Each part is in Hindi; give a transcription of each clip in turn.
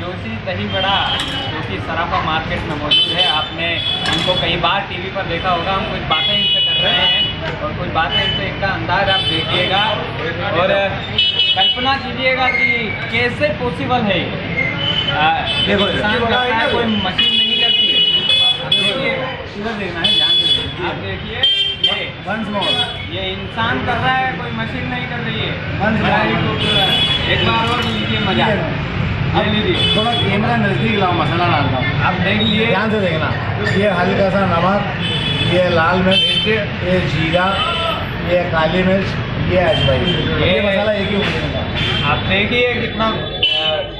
जोशी दही बड़ा जो सराफा मार्केट में मौजूद है। आपने उनको कई बार टीवी पर देखा होगा, हम कुछ बातें इनसे कर रहे हैं और कुछ बातें इनसे इनका अंदाज आप देखिएगा। और कल्पना कीजिएगा कि कैसे पॉसिबल है। देखो, करता है, कोई मशीन नहीं करती है। आप देखिए इधर देखना है ध्यान से। आप देखिए ये वंस मोर ये इंसान कर रहा है कोई मशीन नहीं कर रही है। एक बार और लीजिए मज़ा। अब लीजिए। थोड़ा कैमरा नज़दीक लाओ मसाला डालता हूँ आप देख लिए ध्यान से देखना। ये हल्का सा नमक ये लाल मिर्च ये जीरा ये काली मिर्च ये अजवाइन ये मसाला एक। आप देखिए कितना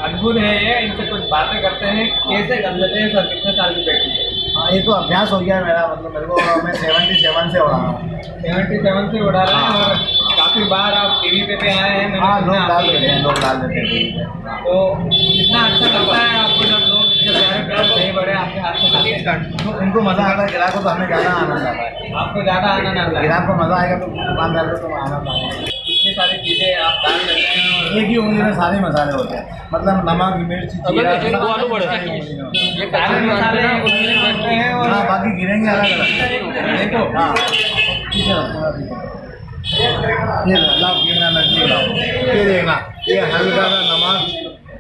अद्भुत है ये? इनसे कुछ बातें करते हैं। कैसे कर लेते हैं सर? कितने साल की बेटी है? हाँ ये तो अभ्यास हो गया है मेरा। मतलब मेरे को मैं सेवेंटी सेवन से उड़ा रहा हूँ। सेवेंटी सेवन से उड़ा रहा हूँ और काफ़ी बार आप टीवी पे पे आए हैं। हाँ लोग डाल देते हैं लोग डाल देते हैं। तो कितना अच्छा लगता है आपको जब लोग प्यारे बड़े आपके हाथ तो उनको मज़ा आता है ग्राहक को तो हमें ज़्यादा आनंद आता है। आपको ज़्यादा आनंद आता है। ग्राहक को मज़ा आएगा तो दुकानदार को तो आनंद आएगा इतनी सारी चीज़ें आप डाल देते हैं। एक ही उंगली में सारे मसाले होते हैं। मतलब नमक मिर्च जीरा। सारी हैं। मसाले हैं। और हाँ बाकी गिरेंगे अलग अलग। देखो हाँ। ये लो, लाओ नज़दीक लाओ। ये देखना ये हल्का सा नमक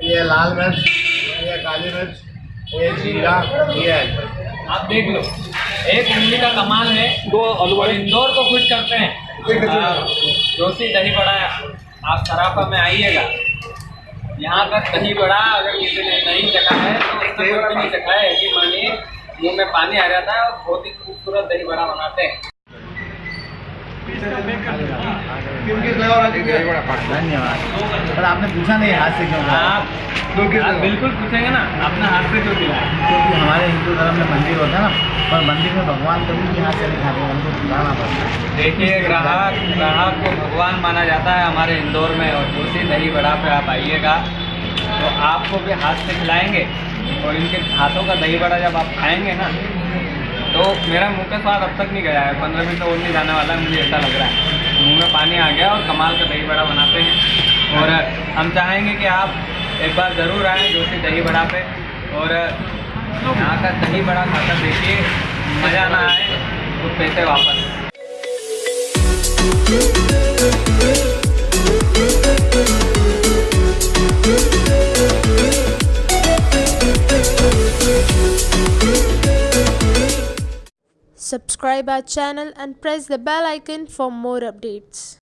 ये लाल मिर्च ये काली मिर्च ये जीरा ये आप देख लो एक उंगली का कमाल है। दो और इंदौर को खुश करते हैं। आ, जोशी दही बड़ा आप सराफा में आइएगा। यहाँ का दही बड़ा अगर किसी ने नहीं चखा है तो उसने भी नहीं चखा है। कि मानिए मुँह में पानी आ जाता है और बहुत ही खूबसूरत दही बड़ा बनाते हैं। धन्यवाद। पर आपने पूछा नहीं हाथ से क्यों? आप आप बिल्कुल पूछेंगे ना आपने हाथ से क्यों दिलाया क्योंकि हमारे हिंदू धर्म में मंदिर होता है ना पर मंदिर में भगवान कभी भी हाथ से नहीं खाते उनको खिलाना पड़ता है। देखिए ग्राहक ग्राहक को भगवान माना जाता है हमारे इंदौर में और दूसरी दही बड़ा पे आप आइएगा तो आपको भी हाथ से खिलाएँगे और इनके हाथों का दही बड़ा जब आप खाएँगे ना तो मेरा मुँह का स्वाद अब तक नहीं गया है पंद्रह मिनट और नहीं जाने वाला है मुझे ऐसा लग रहा है। मुँह में पानी आ गया और कमाल का दही बड़ा बनाते हैं। और हम चाहेंगे कि आप एक बार ज़रूर आएँ जोशी दही बड़ा पे। और यहाँ का दही बड़ा खाकर देखिए, मज़ा ना आए तो पैसे वापस। Subscribe our channel and press the bell icon for more updates.